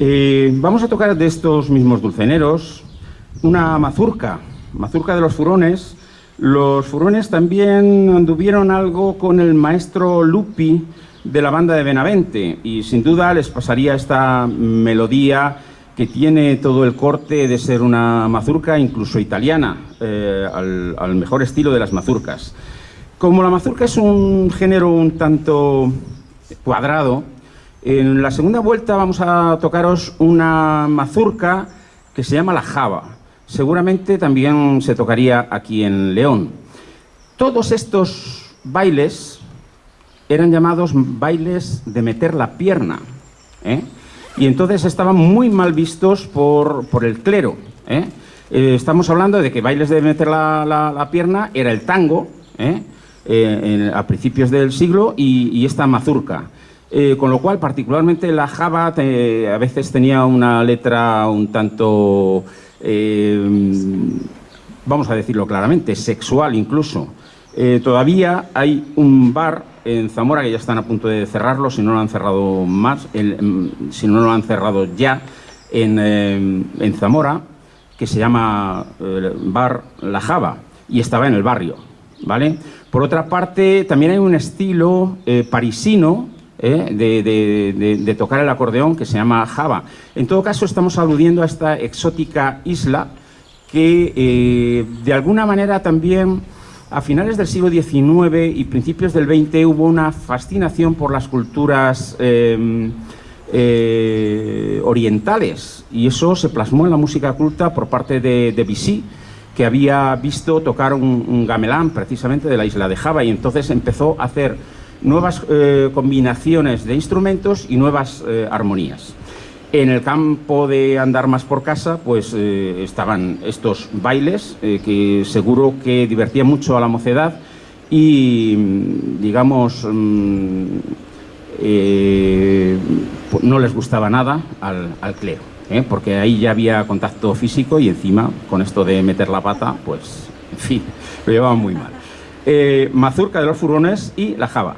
Eh, vamos a tocar de estos mismos dulceneros una mazurca, mazurca de los furones. Los furones también anduvieron algo con el maestro Lupi de la banda de Benavente y sin duda les pasaría esta melodía que tiene todo el corte de ser una mazurca incluso italiana, eh, al, al mejor estilo de las mazurcas. Como la mazurca es un género un tanto cuadrado, en la segunda vuelta vamos a tocaros una mazurca que se llama la java. Seguramente también se tocaría aquí en León. Todos estos bailes eran llamados bailes de meter la pierna. ¿eh? Y entonces estaban muy mal vistos por, por el clero. ¿eh? Eh, estamos hablando de que bailes de meter la, la, pierna era el tango, en, a principios del siglo, y esta mazurca. Eh, con lo cual, particularmente la Java a veces tenía una letra un tanto, eh, vamos a decirlo claramente, sexual incluso. Eh, todavía hay un bar en Zamora que ya están a punto de cerrarlo, si no lo han cerrado más, el, si no lo han cerrado ya, en, en Zamora, que se llama Bar La Java, y estaba en el barrio. ¿vale? Por otra parte, también hay un estilo parisino, ¿eh? de, tocar el acordeón que se llama Java. En todo caso, estamos aludiendo a esta exótica isla que eh, de alguna manera también a finales del siglo XIX y principios del XX hubo una fascinación por las culturas eh, eh, orientales y eso se plasmó en la música culta por parte de Debussy que había visto tocar un gamelán precisamente de la isla de Java y entonces empezó a hacer nuevas eh, combinaciones de instrumentos y nuevas eh, armonías. En el campo de andar más por casa, pues eh, estaban estos bailes que seguro que divertían mucho a la mocedad y, digamos, mmm, eh, no les gustaba nada al, al clero, porque ahí ya había contacto físico y encima, con esto de meter la pata, pues, en fin, lo llevaban muy mal. mazurca de los furones y la java.